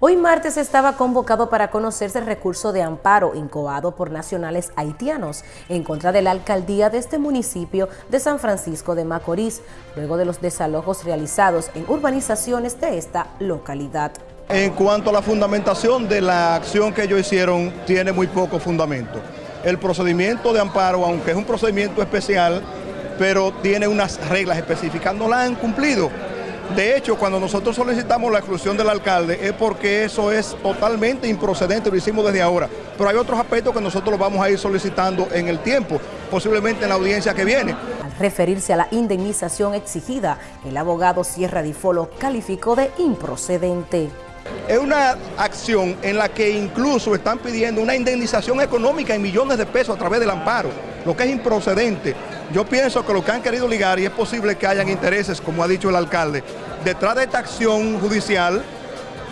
Hoy martes estaba convocado para conocerse el recurso de amparo incoado por nacionales haitianos en contra de la alcaldía de este municipio de San Francisco de Macorís, luego de los desalojos realizados en urbanizaciones de esta localidad. En cuanto a la fundamentación de la acción que ellos hicieron, tiene muy poco fundamento. El procedimiento de amparo, aunque es un procedimiento especial, pero tiene unas reglas específicas, no la han cumplido. De hecho, cuando nosotros solicitamos la exclusión del alcalde es porque eso es totalmente improcedente, lo hicimos desde ahora. Pero hay otros aspectos que nosotros lo vamos a ir solicitando en el tiempo, posiblemente en la audiencia que viene. Al referirse a la indemnización exigida, el abogado Sierra Difolo calificó de improcedente. Es una acción en la que incluso están pidiendo una indemnización económica en millones de pesos a través del amparo, lo que es improcedente. Yo pienso que lo que han querido ligar, y es posible que hayan intereses, como ha dicho el alcalde, detrás de esta acción judicial,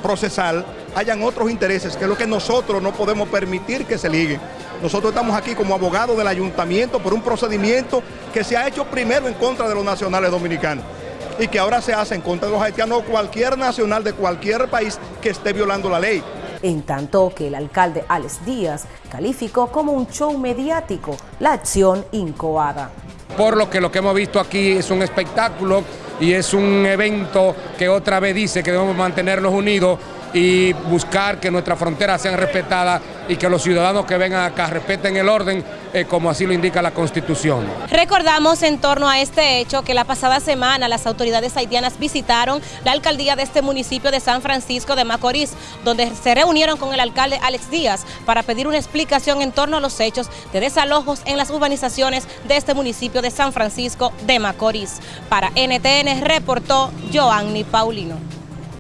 procesal, hayan otros intereses, que es lo que nosotros no podemos permitir que se liguen. Nosotros estamos aquí como abogados del ayuntamiento por un procedimiento que se ha hecho primero en contra de los nacionales dominicanos y que ahora se hace en contra de los haitianos o cualquier nacional de cualquier país que esté violando la ley. En tanto que el alcalde Alex Díaz calificó como un show mediático la acción incoada. Por lo que lo que hemos visto aquí es un espectáculo y es un evento que otra vez dice que debemos mantenernos unidos y buscar que nuestras fronteras sean respetadas y que los ciudadanos que vengan acá respeten el orden eh, como así lo indica la Constitución. Recordamos en torno a este hecho que la pasada semana las autoridades haitianas visitaron la alcaldía de este municipio de San Francisco de Macorís, donde se reunieron con el alcalde Alex Díaz para pedir una explicación en torno a los hechos de desalojos en las urbanizaciones de este municipio de San Francisco de Macorís. Para NTN reportó Joanny Paulino.